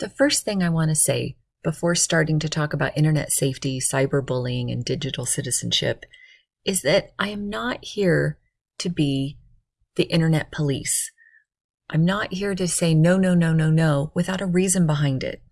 The first thing I want to say before starting to talk about internet safety, cyberbullying, and digital citizenship is that I am not here to be the internet police. I'm not here to say no, no, no, no, no without a reason behind it.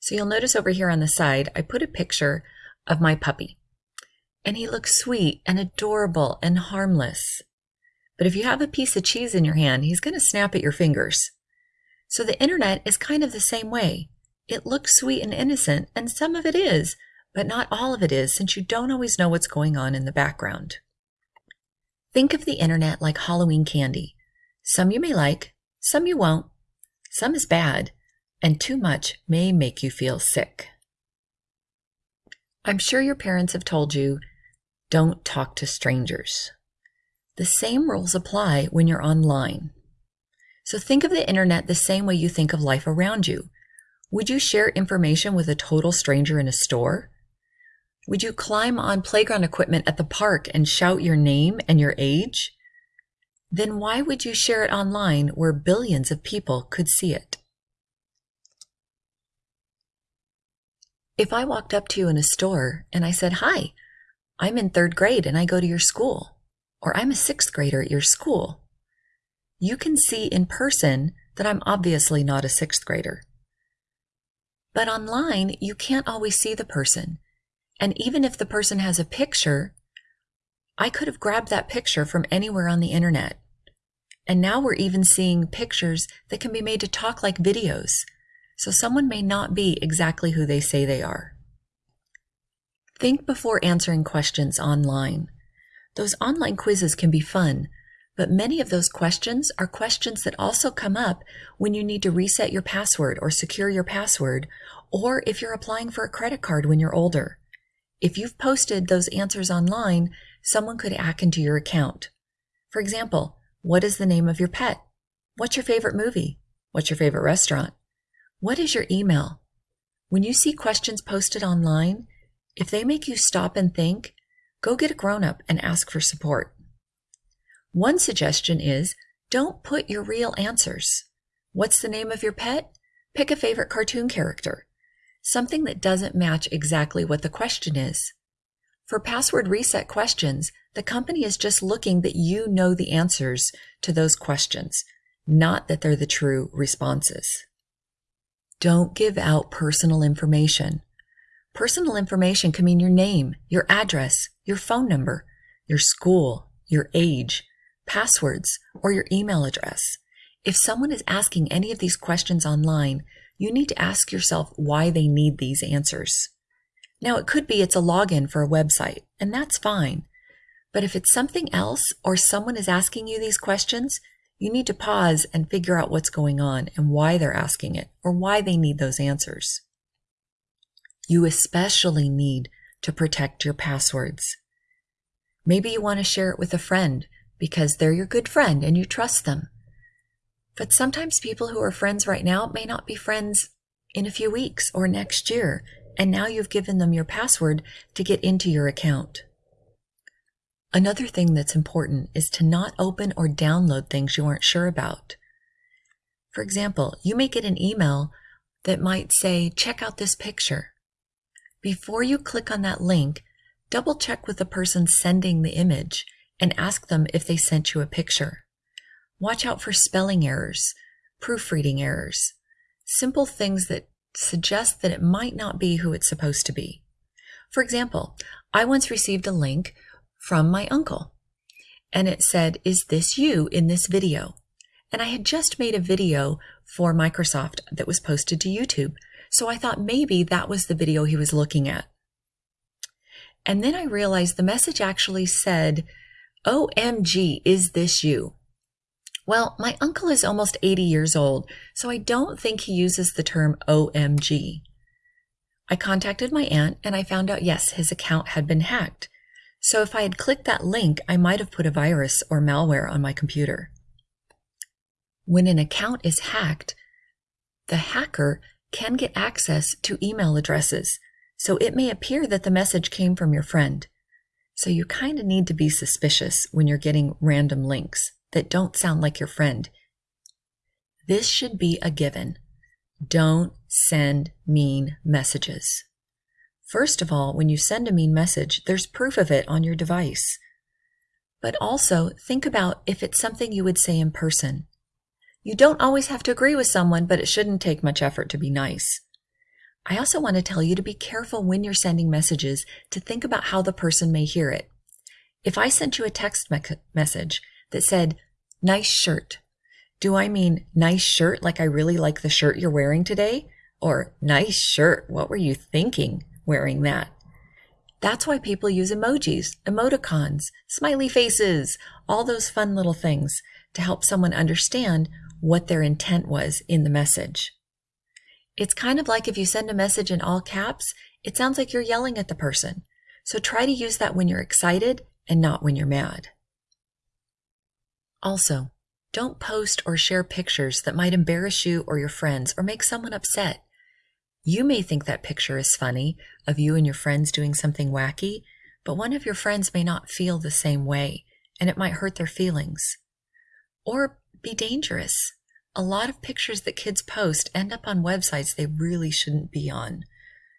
So you'll notice over here on the side, I put a picture of my puppy. And he looks sweet and adorable and harmless. But if you have a piece of cheese in your hand, he's going to snap at your fingers. So the internet is kind of the same way. It looks sweet and innocent, and some of it is, but not all of it is since you don't always know what's going on in the background. Think of the internet like Halloween candy. Some you may like, some you won't. Some is bad, and too much may make you feel sick. I'm sure your parents have told you don't talk to strangers. The same rules apply when you're online. So think of the internet the same way you think of life around you. Would you share information with a total stranger in a store? Would you climb on playground equipment at the park and shout your name and your age? Then why would you share it online where billions of people could see it? If I walked up to you in a store and I said, Hi, I'm in third grade and I go to your school, or I'm a sixth grader at your school, you can see in person that I'm obviously not a sixth grader. But online, you can't always see the person. And even if the person has a picture, I could have grabbed that picture from anywhere on the internet. And now we're even seeing pictures that can be made to talk like videos. So someone may not be exactly who they say they are. Think before answering questions online. Those online quizzes can be fun, but many of those questions are questions that also come up when you need to reset your password or secure your password, or if you're applying for a credit card when you're older. If you've posted those answers online, someone could hack into your account. For example, what is the name of your pet? What's your favorite movie? What's your favorite restaurant? What is your email? When you see questions posted online, if they make you stop and think, go get a grown up and ask for support. One suggestion is don't put your real answers. What's the name of your pet? Pick a favorite cartoon character. Something that doesn't match exactly what the question is. For password reset questions, the company is just looking that you know the answers to those questions, not that they're the true responses. Don't give out personal information. Personal information can mean your name, your address, your phone number, your school, your age, passwords, or your email address. If someone is asking any of these questions online, you need to ask yourself why they need these answers. Now, it could be it's a login for a website, and that's fine. But if it's something else or someone is asking you these questions, you need to pause and figure out what's going on and why they're asking it or why they need those answers. You especially need to protect your passwords. Maybe you want to share it with a friend because they're your good friend and you trust them. But sometimes people who are friends right now may not be friends in a few weeks or next year, and now you've given them your password to get into your account. Another thing that's important is to not open or download things you aren't sure about. For example, you may get an email that might say, check out this picture. Before you click on that link, double check with the person sending the image and ask them if they sent you a picture. Watch out for spelling errors, proofreading errors, simple things that suggest that it might not be who it's supposed to be. For example, I once received a link from my uncle and it said, Is this you in this video? And I had just made a video for Microsoft that was posted to YouTube. So I thought maybe that was the video he was looking at. And then I realized the message actually said, OMG, is this you? Well, my uncle is almost 80 years old, so I don't think he uses the term OMG. I contacted my aunt and I found out yes, his account had been hacked. So if I had clicked that link, I might have put a virus or malware on my computer. When an account is hacked, the hacker can get access to email addresses, so it may appear that the message came from your friend. So you kind of need to be suspicious when you're getting random links that don't sound like your friend. This should be a given. Don't send mean messages. First of all, when you send a mean message, there's proof of it on your device. But also, think about if it's something you would say in person. You don't always have to agree with someone, but it shouldn't take much effort to be nice. I also want to tell you to be careful when you're sending messages to think about how the person may hear it. If I sent you a text me- message that said, nice shirt, do I mean nice shirt like I really like the shirt you're wearing today? Or nice shirt, what were you thinking wearing that? That's why people use emojis, emoticons, smiley faces, all those fun little things to help someone understand what their intent was in the message. It's kind of like if you send a message in all caps, it sounds like you're yelling at the person. So try to use that when you're excited and not when you're mad. Also, don't post or share pictures that might embarrass you or your friends or make someone upset. You may think that picture is funny of you and your friends doing something wacky, but one of your friends may not feel the same way and it might hurt their feelings. Or be dangerous. A lot of pictures that kids post end up on websites they really shouldn't be on.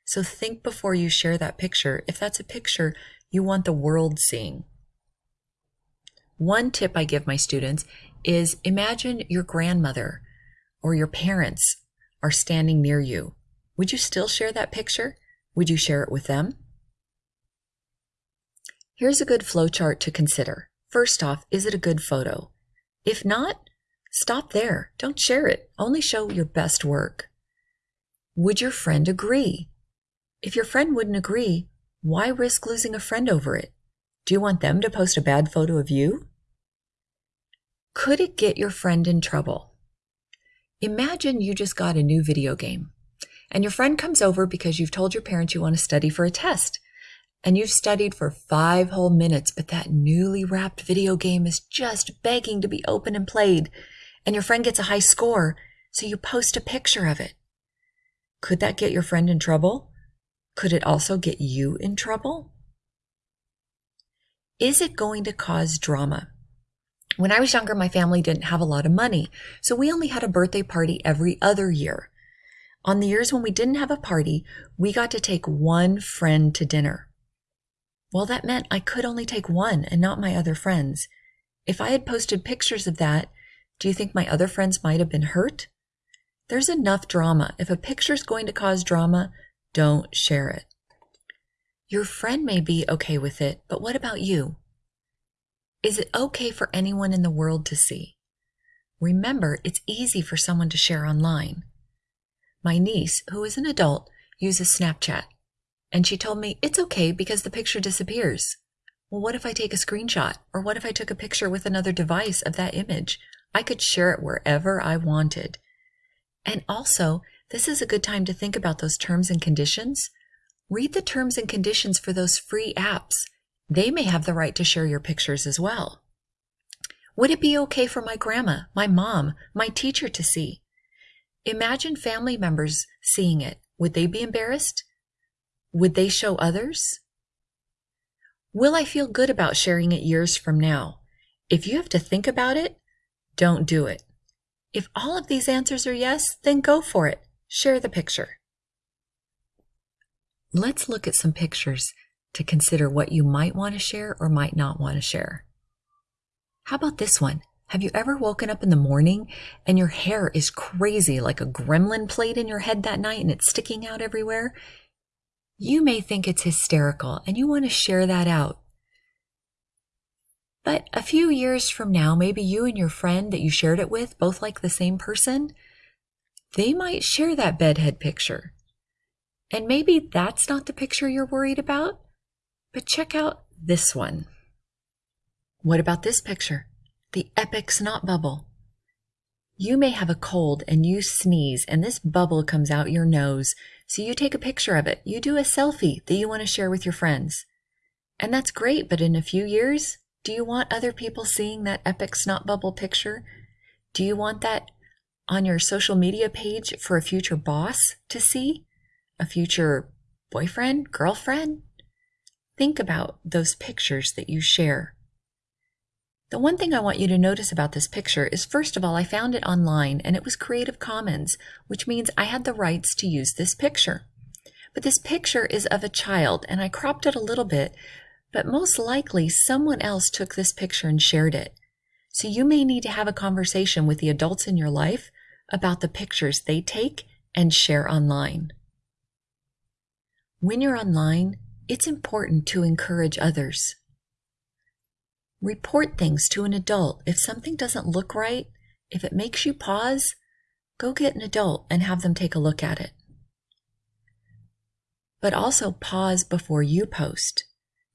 So think before you share that picture if that's a picture you want the world seeing. One tip I give my students is imagine your grandmother or your parents are standing near you. Would you still share that picture? Would you share it with them? Here's a good flowchart to consider. First off, is it a good photo? If not, Stop there. Don't share it. Only show your best work. Would your friend agree? If your friend wouldn't agree, why risk losing a friend over it? Do you want them to post a bad photo of you? Could it get your friend in trouble? Imagine you just got a new video game and your friend comes over because you've told your parents you want to study for a test and you've studied for five whole minutes, but that newly wrapped video game is just begging to be opened and played and your friend gets a high score, so you post a picture of it. Could that get your friend in trouble? Could it also get you in trouble? Is it going to cause drama? When I was younger, my family didn't have a lot of money, so we only had a birthday party every other year. On the years when we didn't have a party, we got to take one friend to dinner. Well, that meant I could only take one and not my other friends. If I had posted pictures of that, do you think my other friends might have been hurt? There's enough drama. If a picture's going to cause drama, don't share it. Your friend may be okay with it, but what about you? Is it okay for anyone in the world to see? Remember, it's easy for someone to share online. My niece, who is an adult, uses Snapchat, and she told me it's okay because the picture disappears. Well, what if I take a screenshot? Or what if I took a picture with another device of that image? I could share it wherever I wanted. And also, this is a good time to think about those terms and conditions. Read the terms and conditions for those free apps. They may have the right to share your pictures as well. Would it be okay for my grandma, my mom, my teacher to see? Imagine family members seeing it. Would they be embarrassed? Would they show others? Will I feel good about sharing it years from now? If you have to think about it, don't do it. If all of these answers are yes, then go for it. Share the picture. Let's look at some pictures to consider what you might want to share or might not want to share. How about this one? Have you ever woken up in the morning and your hair is crazy like a gremlin played in your head that night and it's sticking out everywhere? You may think it's hysterical and you want to share that out. But a few years from now, maybe you and your friend that you shared it with both like the same person, they might share that bedhead picture. And maybe that's not the picture you're worried about, but check out this one. What about this picture? The epic snot bubble. You may have a cold and you sneeze and this bubble comes out your nose. So you take a picture of it. You do a selfie that you want to share with your friends. And that's great, but in a few years, do you want other people seeing that epic snot bubble picture? Do you want that on your social media page for a future boss to see? A future boyfriend, girlfriend? Think about those pictures that you share. The one thing I want you to notice about this picture is first of all, I found it online and it was Creative Commons, which means I had the rights to use this picture. But this picture is of a child and I cropped it a little bit, but most likely someone else took this picture and shared it. So you may need to have a conversation with the adults in your life about the pictures they take and share online. When you're online, it's important to encourage others. Report things to an adult. If something doesn't look right, if it makes you pause, go get an adult and have them take a look at it. But also pause before you post.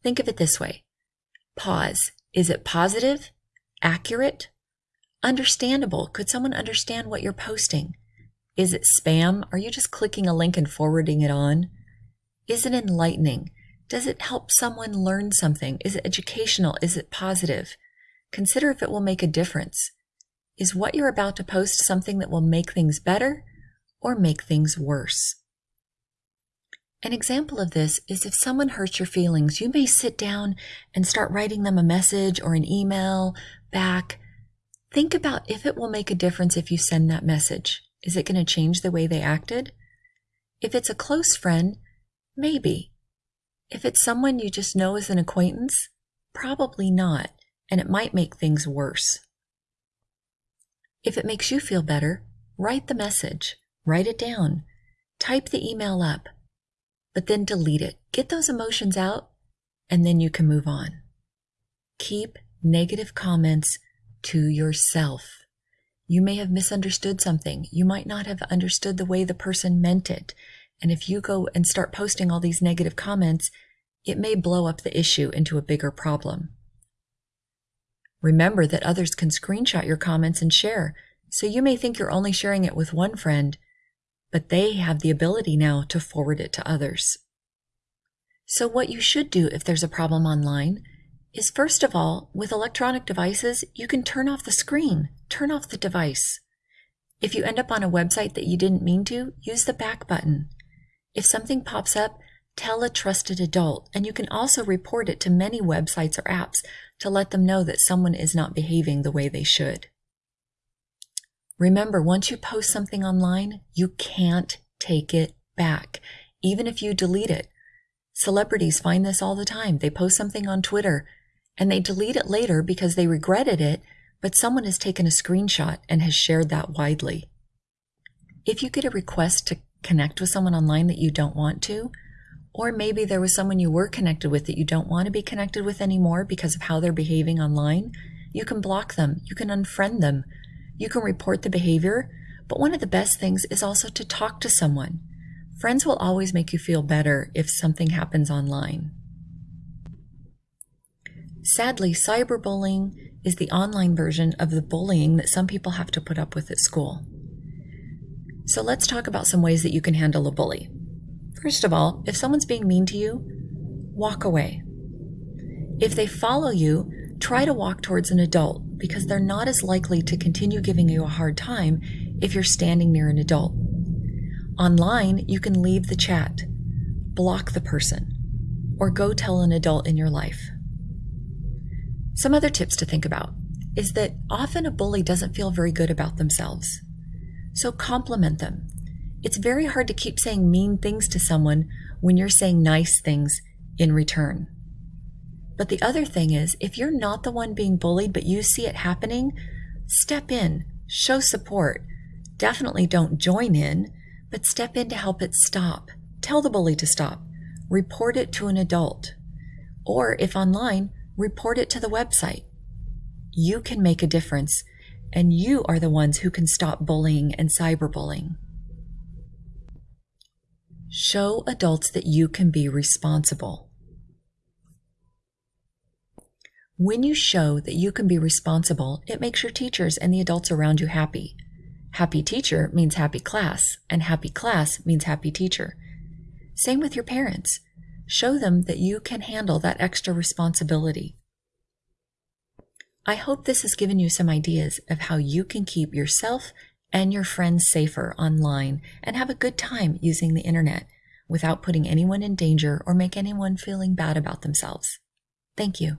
Think of it this way. Pause. Is it positive? Accurate? Understandable? Could someone understand what you're posting? Is it spam? Are you just clicking a link and forwarding it on? Is it enlightening? Does it help someone learn something? Is it educational? Is it positive? Consider if it will make a difference. Is what you're about to post something that will make things better or make things worse? An example of this is if someone hurts your feelings, you may sit down and start writing them a message or an email back. Think about if it will make a difference if you send that message. Is it going to change the way they acted? If it's a close friend, maybe. If it's someone you just know as an acquaintance, probably not, and it might make things worse. If it makes you feel better, write the message, write it down, type the email up, but then delete it. Get those emotions out, and then you can move on. Keep negative comments to yourself. You may have misunderstood something. You might not have understood the way the person meant it. And if you go and start posting all these negative comments, it may blow up the issue into a bigger problem. Remember that others can screenshot your comments and share, so you may think you're only sharing it with one friend, but they have the ability now to forward it to others. So what you should do if there's a problem online is first of all, with electronic devices, you can turn off the screen, turn off the device. If you end up on a website that you didn't mean to, use the back button. If something pops up, tell a trusted adult, and you can also report it to many websites or apps to let them know that someone is not behaving the way they should. Remember, once you post something online, you can't take it back, even if you delete it. Celebrities find this all the time. They post something on Twitter and they delete it later because they regretted it, but someone has taken a screenshot and has shared that widely. If you get a request to connect with someone online that you don't want to, or maybe there was someone you were connected with that you don't want to be connected with anymore because of how they're behaving online, you can block them, you can unfriend them, you can report the behavior, but one of the best things is also to talk to someone. Friends will always make you feel better if something happens online. Sadly, cyberbullying is the online version of the bullying that some people have to put up with at school. So let's talk about some ways that you can handle a bully. First of all, if someone's being mean to you, walk away. If they follow you, try to walk towards an adult because they're not as likely to continue giving you a hard time if you're standing near an adult. Online, you can leave the chat, block the person, or go tell an adult in your life. Some other tips to think about is that often a bully doesn't feel very good about themselves. So compliment them. It's very hard to keep saying mean things to someone when you're saying nice things in return. But the other thing is, if you're not the one being bullied, but you see it happening, step in, show support. Definitely don't join in, but step in to help it stop. Tell the bully to stop. Report it to an adult. Or if online, report it to the website. You can make a difference and you are the ones who can stop bullying and cyberbullying. Show adults that you can be responsible. When you show that you can be responsible, it makes your teachers and the adults around you happy. Happy teacher means happy class, and happy class means happy teacher. Same with your parents. Show them that you can handle that extra responsibility. I hope this has given you some ideas of how you can keep yourself and your friends safer online and have a good time using the internet without putting anyone in danger or make anyone feeling bad about themselves. Thank you.